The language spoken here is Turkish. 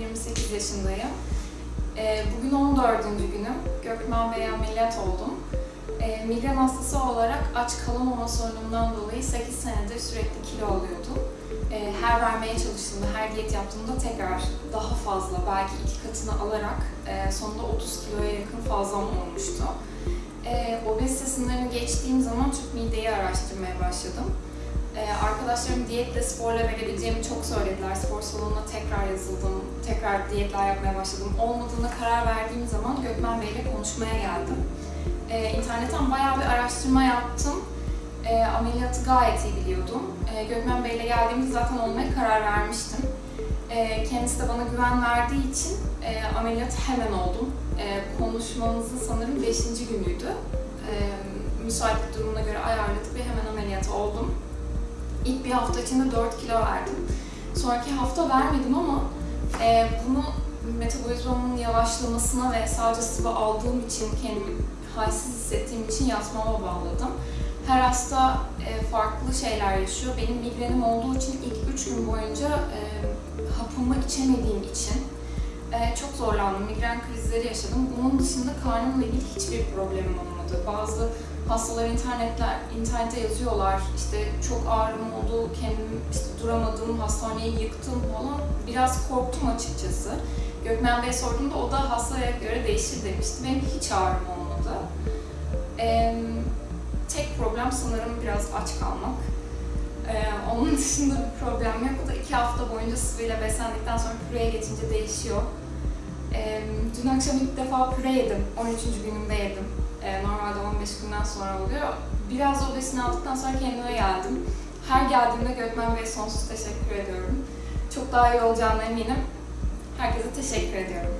38 yaşındayım. Ee, Bugün 14. günüm. Gökmen Bey ameliyat oldum. Ee, Migren hastası olarak aç kalamama sorunumdan dolayı 8 senedir sürekli kilo alıyordum. Ee, Her vermeye çalıştığımda, her diyet yaptığımda tekrar daha fazla, belki iki katını alarak e, sonunda 30 kiloya yakın fazlam olmuştu. Ee, Obezite sınırını geçtiğim zaman Türk mideyi araştırmaya başladım. Ee, arkadaşlarım diyetle sporla verebileceğimi çok söylediler. Spor salonuna tekrar yazıldım, tekrar diyetler yapmaya başladım. Olmadığına karar verdiğim zaman Gökmen Bey ile konuşmaya geldim. Ee, internetten bayağı bir araştırma yaptım. Ee, ameliyatı gayet iyi biliyordum. Ee, Gökmen Bey ile geldiğimde zaten olmaya karar vermiştim. Ee, kendisi de bana güven verdiği için e, ameliyat hemen oldum. Ee, konuşmamızın sanırım 5. günüydü. Ee, müsaitlik durumuna göre ayarladık ve hemen ameliyat oldum. İlk bir hafta içinde 4 kilo verdim. Sonraki hafta vermedim ama e, bunu metabolizmamın yavaşlamasına ve sadece sıvı aldığım için kendimi halsiz hissettiğim için yatmama bağladım. Her hasta e, farklı şeyler yaşıyor. Benim migrenim olduğu için ilk 3 gün boyunca e, hapımı içemediğim için e, çok zorlandım. Migren krizleri yaşadım. Bunun dışında karnımla ilgili hiçbir problemim olmadı. Bazı hastalar internetler, internette yazıyorlar işte çok ağrım oldu, kendim işte duramadım, hastaneyi yıktım falan. Biraz korktum açıkçası. Gökmen Bey sorduğumda o da hastaya göre değişir demişti. Benim hiç ağrım olmadı. Ee, tek problem sanırım biraz aç kalmak. Ee, onun dışında bir problem yok. O da iki hafta boyunca sıvıyla beslendikten sonra püreye geçince değişiyor. Ee, dün akşam ilk defa püre yedim. 13. günümde yedim. Ee, normalde 15 günden sonra oluyor. Biraz o besini aldıktan sonra kendime geldim. Her geldiğimde Gökmen Bey'e sonsuz teşekkür ediyorum. Çok daha iyi olacağına eminim. Herkese teşekkür ediyorum.